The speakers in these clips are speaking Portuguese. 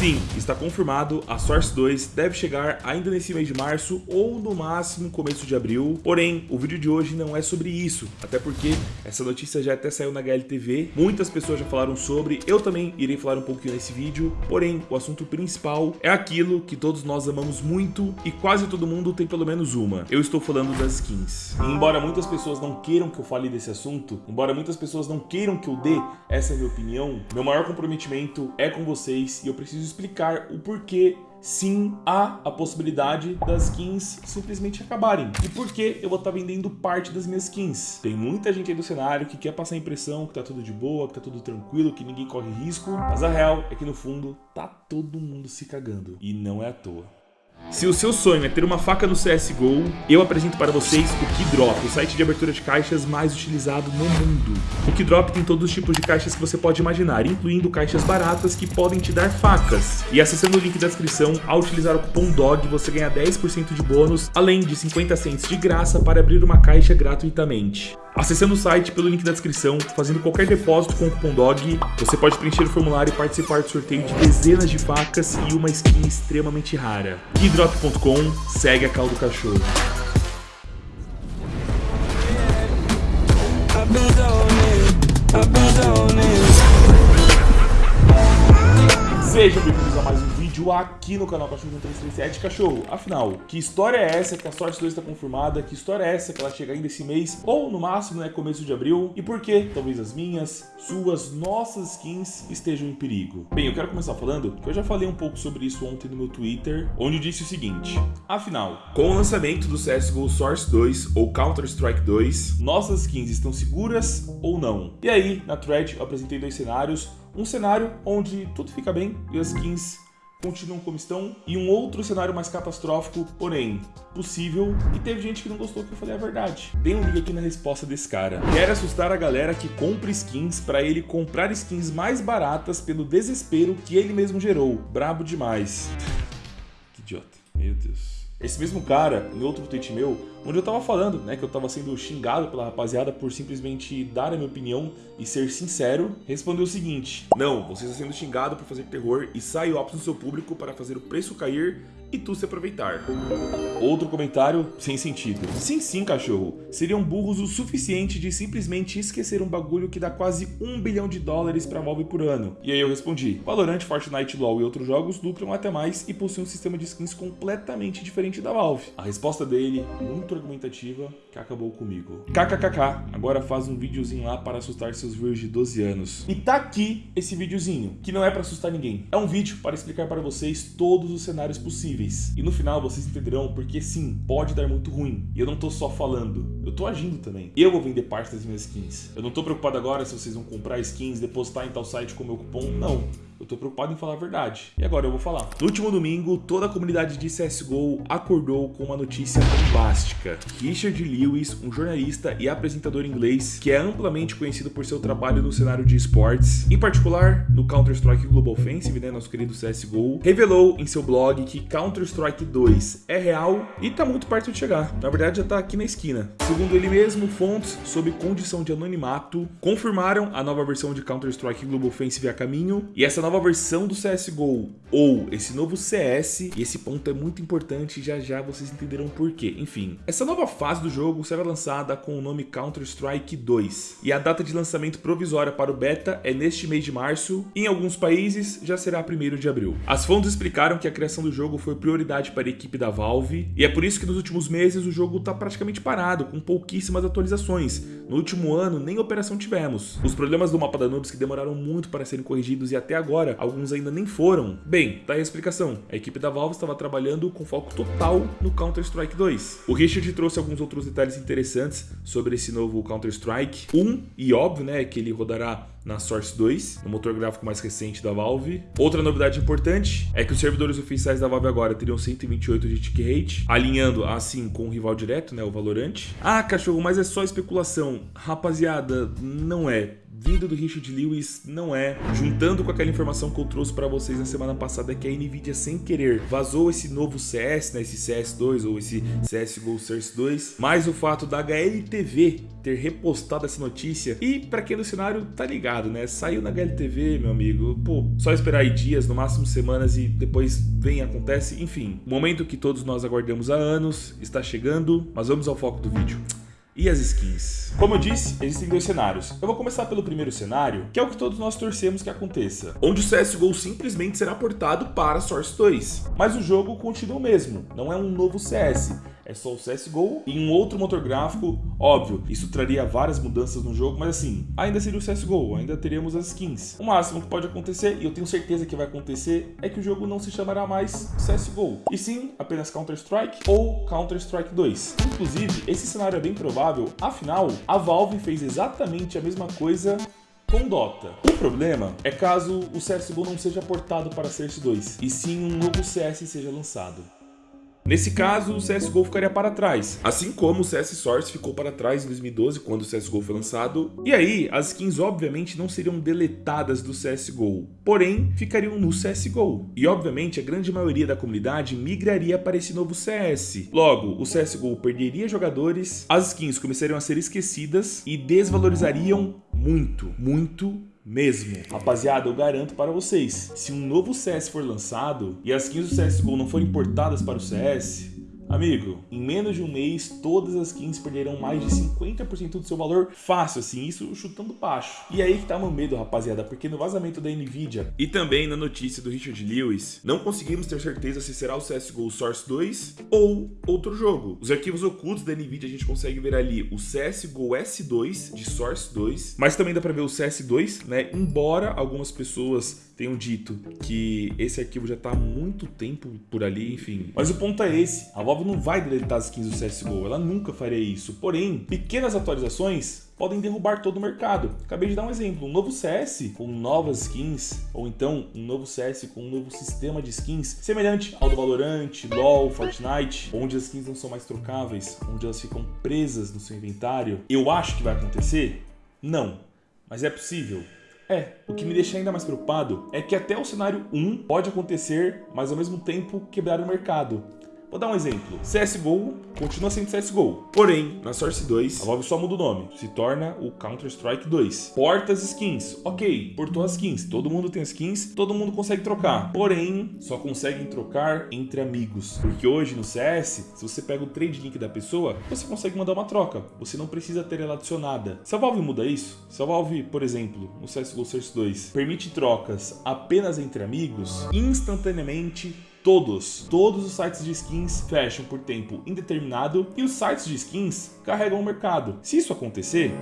Sim, está confirmado, a Source 2 deve chegar ainda nesse mês de março ou no máximo começo de abril. Porém, o vídeo de hoje não é sobre isso, até porque essa notícia já até saiu na HLTV, muitas pessoas já falaram sobre, eu também irei falar um pouquinho nesse vídeo, porém, o assunto principal é aquilo que todos nós amamos muito e quase todo mundo tem pelo menos uma. Eu estou falando das skins. E embora muitas pessoas não queiram que eu fale desse assunto, embora muitas pessoas não queiram que eu dê essa minha opinião, meu maior comprometimento é com vocês e eu preciso explicar o porquê sim há a possibilidade das skins simplesmente acabarem. E por que eu vou estar vendendo parte das minhas skins? Tem muita gente aí do cenário que quer passar a impressão que tá tudo de boa, que tá tudo tranquilo, que ninguém corre risco, mas a real é que no fundo tá todo mundo se cagando. E não é à toa. Se o seu sonho é ter uma faca no CSGO, eu apresento para vocês o Keydrop, o site de abertura de caixas mais utilizado no mundo. O Keydrop tem todos os tipos de caixas que você pode imaginar, incluindo caixas baratas que podem te dar facas. E acessando o link da descrição, ao utilizar o cupom DOG, você ganha 10% de bônus, além de 50 cents de graça para abrir uma caixa gratuitamente. Acessando o site pelo link da descrição, fazendo qualquer depósito com o cupom DOG, você pode preencher o formulário e participar do sorteio de dezenas de facas e uma skin extremamente rara. Keydrop.com, segue a caldo cachorro. Sejam bem-vindos a mais um vídeo aqui no canal Cachorro 1337 Cachorro, afinal, que história é essa que a Sorte 2 está confirmada? Que história é essa que ela chega ainda esse mês? Ou no máximo, né, começo de abril? E por que talvez as minhas, suas, nossas skins estejam em perigo? Bem, eu quero começar falando que eu já falei um pouco sobre isso ontem no meu Twitter, onde eu disse o seguinte, afinal, com o lançamento do CSGO Source 2 ou Counter-Strike 2, nossas skins estão seguras ou não? E aí, na thread, eu apresentei dois cenários, um cenário onde tudo fica bem e as skins continuam como estão, e um outro cenário mais catastrófico, porém possível, e teve gente que não gostou que eu falei a verdade. Dê um liga aqui na resposta desse cara. Quer assustar a galera que compra skins para ele comprar skins mais baratas pelo desespero que ele mesmo gerou. Brabo demais. que idiota. Meu Deus. Esse mesmo cara, em outro tweet meu, onde eu tava falando, né, que eu tava sendo xingado pela rapaziada por simplesmente dar a minha opinião e ser sincero, respondeu o seguinte: Não, você está sendo xingado por fazer terror e sai óbvio no seu público para fazer o preço cair e tu se aproveitar. Outro comentário sem sentido. Sim, sim, cachorro. Seriam burros o suficiente de simplesmente esquecer um bagulho que dá quase um bilhão de dólares pra Valve por ano. E aí eu respondi, Valorant, Fortnite, LoL e outros jogos lucram até mais e possuem um sistema de skins completamente diferente da Valve. A resposta dele, muito argumentativa, que acabou comigo. KKKK, agora faz um videozinho lá para assustar seus viewers de 12 anos. E tá aqui esse videozinho, que não é para assustar ninguém. É um vídeo para explicar para vocês todos os cenários possíveis E no final vocês entenderão porque sim, pode dar muito ruim. E eu não tô só falando, eu tô agindo também. Eu vou vender parte das minhas skins. Eu não tô preocupado agora se vocês vão comprar skins, depositar em tal site com meu cupom, não. Eu tô preocupado em falar a verdade. E agora eu vou falar. No último domingo, toda a comunidade de CSGO acordou com uma notícia bombástica. Richard Lewis, um jornalista e apresentador inglês que é amplamente conhecido por seu trabalho no cenário de esportes, em particular no Counter-Strike Global Offensive, né, nosso querido CSGO, revelou em seu blog que Counter-Strike 2 é real e tá muito perto de chegar. Na verdade, já tá aqui na esquina. Segundo ele mesmo, fontes sob condição de anonimato confirmaram a nova versão de Counter-Strike Global Offensive a caminho e essa nova nova versão do CSGO ou esse novo CS, e esse ponto é muito importante já já vocês entenderão por quê. Enfim, essa nova fase do jogo será lançada com o nome Counter-Strike 2, e a data de lançamento provisória para o beta é neste mês de março, em alguns países já será 1 de abril. As fontes explicaram que a criação do jogo foi prioridade para a equipe da Valve, e é por isso que nos últimos meses o jogo está praticamente parado, com pouquíssimas atualizações. No último ano, nem operação tivemos. Os problemas do mapa da Nubes que demoraram muito para serem corrigidos e até agora agora, alguns ainda nem foram. Bem, tá aí a explicação. A equipe da Valve estava trabalhando com foco total no Counter-Strike 2. O Richard trouxe alguns outros detalhes interessantes sobre esse novo Counter-Strike. Um, e óbvio, né, que ele rodará na Source 2, no motor gráfico mais recente da Valve. Outra novidade importante é que os servidores oficiais da Valve agora teriam 128 de tick rate, alinhando assim com o rival direto, né, o Valorant. Ah, cachorro, mas é só especulação. Rapaziada, não é vindo do Richard Lewis não é. Juntando com aquela informação que eu trouxe para vocês na semana passada que a Nvidia sem querer vazou esse novo CS, né, esse CS2 ou esse CSGO Source 2, mais o fato da HLTV ter repostado essa notícia. E para quem é do cenário tá ligado, né? Saiu na HLTV, meu amigo. Pô, só esperar aí dias, no máximo semanas e depois vem acontece. Enfim, momento que todos nós aguardamos há anos está chegando, mas vamos ao foco do vídeo e as skins. Como eu disse, existem dois cenários. Eu vou começar pelo primeiro cenário, que é o que todos nós torcemos que aconteça, onde o CSGO simplesmente será portado para Source 2. Mas o jogo continua o mesmo, não é um novo CS é só o CSGO e um outro motor gráfico, óbvio, isso traria várias mudanças no jogo, mas assim, ainda seria o CSGO, ainda teríamos as skins. O máximo que pode acontecer, e eu tenho certeza que vai acontecer, é que o jogo não se chamará mais CSGO, e sim apenas Counter-Strike ou Counter-Strike 2. Inclusive, esse cenário é bem provável, afinal, a Valve fez exatamente a mesma coisa com Dota. O problema é caso o CSGO não seja portado para CS2, e sim um novo CS seja lançado. Nesse caso, o CSGO ficaria para trás, assim como o CS Source ficou para trás em 2012, quando o CSGO foi lançado. E aí, as skins obviamente não seriam deletadas do CSGO, porém ficariam no CSGO. E obviamente a grande maioria da comunidade migraria para esse novo CS. Logo, o CSGO perderia jogadores, as skins começariam a ser esquecidas e desvalorizariam muito, muito mesmo. Rapaziada, eu garanto para vocês, se um novo CS for lançado e as skins do CSGO não forem importadas para o CS, Amigo, em menos de um mês, todas as skins perderão mais de 50% do seu valor fácil, assim, isso chutando baixo. E aí que tá meu medo, rapaziada, porque no vazamento da Nvidia e também na notícia do Richard Lewis, não conseguimos ter certeza se será o CSGO Source 2 ou outro jogo. Os arquivos ocultos da Nvidia a gente consegue ver ali o CSGO S2 de Source 2, mas também dá pra ver o CS2, né, embora algumas pessoas tenham dito que esse arquivo já está há muito tempo por ali, enfim. Mas o ponto é esse, a Valve não vai deletar as skins do CSGO, ela nunca faria isso. Porém, pequenas atualizações podem derrubar todo o mercado. Acabei de dar um exemplo, um novo CS com novas skins, ou então um novo CS com um novo sistema de skins, semelhante ao do Valorant, LoL, Fortnite, onde as skins não são mais trocáveis, onde elas ficam presas no seu inventário. Eu acho que vai acontecer? Não, mas é possível. É, o que me deixa ainda mais preocupado é que até o cenário 1 pode acontecer, mas ao mesmo tempo quebrar o mercado. Vou dar um exemplo. CSGO continua sendo CSGO. Porém, na Source 2, a Valve só muda o nome. Se torna o Counter-Strike 2. Portas skins. Ok, portou as skins. Todo mundo tem skins, todo mundo consegue trocar. Porém, só conseguem trocar entre amigos. Porque hoje no CS, se você pega o trade link da pessoa, você consegue mandar uma troca. Você não precisa ter ela adicionada. Se a Valve muda isso, se a Valve, por exemplo, no CSGO Source 2, permite trocas apenas entre amigos, instantaneamente Todos, todos os sites de skins fecham por tempo indeterminado e os sites de skins carregam o mercado. Se isso acontecer,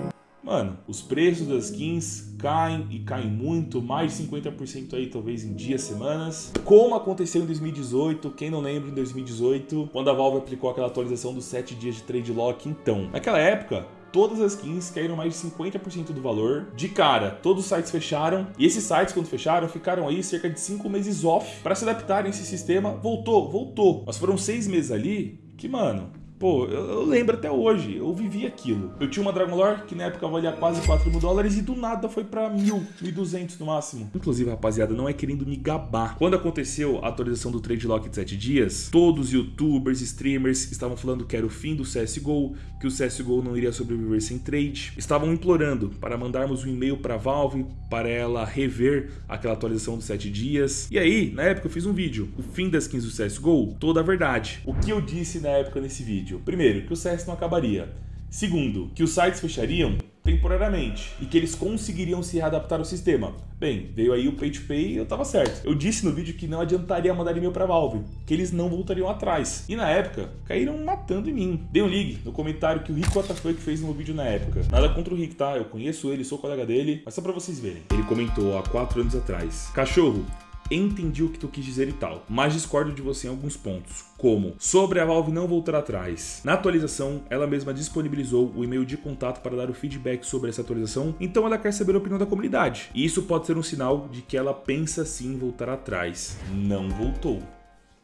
Mano, os preços das skins caem e caem muito, mais de 50% aí talvez em dias, semanas. Como aconteceu em 2018, quem não lembra em 2018, quando a Valve aplicou aquela atualização dos 7 dias de trade lock, então. Naquela época, todas as skins caíram mais de 50% do valor. De cara, todos os sites fecharam. E esses sites, quando fecharam, ficaram aí cerca de 5 meses off para se adaptarem a esse sistema. Voltou, voltou. Mas foram 6 meses ali que, mano, Pô, eu, eu, lembro até hoje, eu vivi aquilo. Eu tinha uma Dragon Lore que na época valia quase 4 mil dólares e do nada foi pra mil, 1.200 no máximo. Inclusive, rapaziada, não é querendo me gabar. Quando aconteceu a atualização do Trade Lock de 7 dias, todos os youtubers, streamers estavam falando que era o fim do CSGO, que o CSGO não iria sobreviver sem trade. Estavam implorando para mandarmos um e-mail pra Valve para ela rever aquela atualização dos 7 dias. E aí, na época eu fiz um vídeo, o fim das skins do CSGO, toda a verdade. O que eu disse na época nesse vídeo? Vídeo. Primeiro, que o CS não acabaria. Segundo, que os sites fechariam temporariamente e que eles conseguiriam se readaptar ao sistema. Bem, veio aí o Pay to Pay e eu tava certo. Eu disse no vídeo que não adiantaria mandar e-mail pra Valve, que eles não voltariam atrás. E na época, caíram matando em mim. Dê um ligue no comentário que o Rico que fez no vídeo na época. Nada contra o Rick, tá? Eu conheço ele, sou colega dele, mas só pra vocês verem. Ele comentou há 4 anos atrás. Cachorro, entendi o que tu quis dizer e tal, mas discordo de você em alguns pontos, como sobre a Valve não voltar atrás. Na atualização, ela mesma disponibilizou o e-mail de contato para dar o feedback sobre essa atualização, então ela quer saber a opinião da comunidade. E isso pode ser um sinal de que ela pensa sim voltar atrás. Não voltou.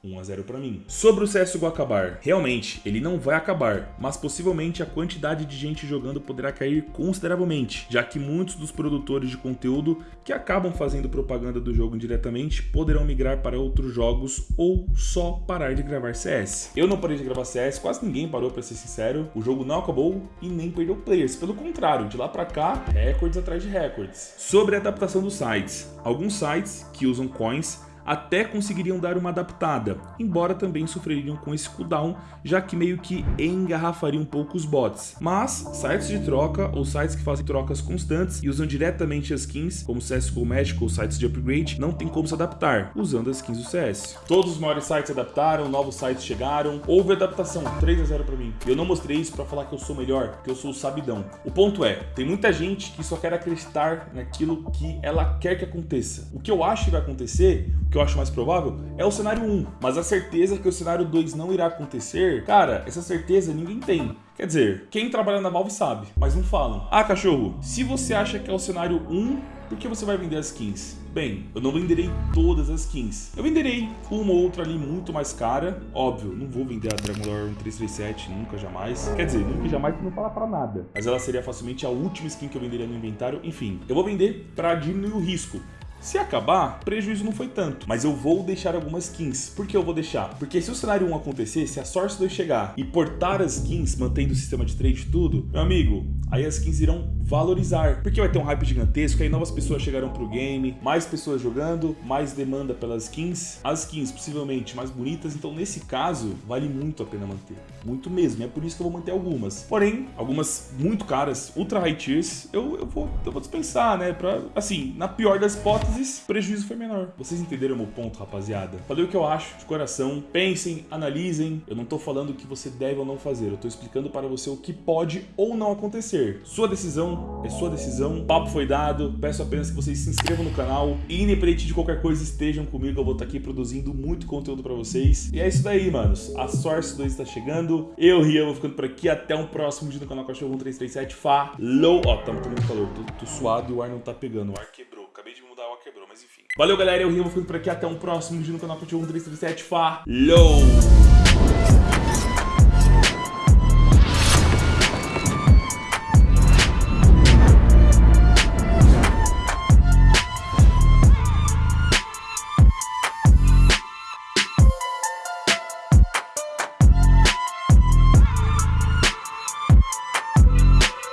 1 a 0 para mim. Sobre o CSGO acabar, realmente, ele não vai acabar, mas possivelmente a quantidade de gente jogando poderá cair consideravelmente, já que muitos dos produtores de conteúdo que acabam fazendo propaganda do jogo indiretamente poderão migrar para outros jogos ou só parar de gravar CS. Eu não parei de gravar CS, quase ninguém parou para ser sincero, o jogo não acabou e nem perdeu players, pelo contrário, de lá para cá, recordes atrás de recordes. Sobre a adaptação dos sites, alguns sites que usam coins até conseguiriam dar uma adaptada, embora também sofreriam com esse cooldown, já que meio que engarrafaria um pouco os bots. Mas sites de troca ou sites que fazem trocas constantes e usam diretamente as skins, como CSGO Magic ou sites de upgrade, não tem como se adaptar, usando as skins do CS. Todos os maiores sites adaptaram, novos sites chegaram, houve adaptação, 3 a 0 para mim. Eu não mostrei isso para falar que eu sou melhor, que eu sou o sabidão. O ponto é, tem muita gente que só quer acreditar naquilo que ela quer que aconteça. O que eu acho que vai acontecer, que eu acho mais provável, é o cenário 1. Mas a certeza que o cenário 2 não irá acontecer, cara, essa certeza ninguém tem. Quer dizer, quem trabalha na Valve sabe, mas não falam. Ah, cachorro, se você acha que é o cenário 1, por que você vai vender as skins? Bem, eu não venderei todas as skins. Eu venderei uma ou outra ali muito mais cara. Óbvio, não vou vender a Dragon Lore 1337 nunca, jamais. Quer dizer, nunca jamais não fala pra nada. Mas ela seria facilmente a última skin que eu venderia no inventário. Enfim, eu vou vender pra diminuir o risco. Se acabar, prejuízo não foi tanto, mas eu vou deixar algumas skins. Por que eu vou deixar? Porque se o cenário 1 acontecer, se a Source 2 chegar e portar as skins, mantendo o sistema de trade tudo, meu amigo, aí as skins irão valorizar, porque vai ter um hype gigantesco, aí novas pessoas chegarão pro game, mais pessoas jogando, mais demanda pelas skins, as skins possivelmente mais bonitas, então nesse caso vale muito a pena manter, muito mesmo, é por isso que eu vou manter algumas. Porém, algumas muito caras, ultra high tiers, eu, eu, vou, eu vou dispensar, né, pra, assim, na pior das hipóteses, prejuízo foi menor. Vocês entenderam o meu ponto, rapaziada? Falei o que eu acho, de coração, pensem, analisem, eu não tô falando o que você deve ou não fazer, eu tô explicando para você o que pode ou não acontecer. Sua decisão é sua decisão. O papo foi dado. Peço apenas que vocês se inscrevam no canal. E independente de qualquer coisa, estejam comigo. Eu vou estar aqui produzindo muito conteúdo pra vocês. E é isso daí, manos. A Source 2 está chegando. Eu, Rian, vou ficando por aqui. Até um próximo vídeo no canal Cachorro 1337. Falou! Ó, tá muito calor. Tô, tô suado e o ar não tá pegando. O ar quebrou. Acabei de mudar, o ar quebrou, mas enfim. Valeu, galera. Eu, Rian, vou ficando por aqui. Até um próximo vídeo no canal Cachorro 1337. Falou!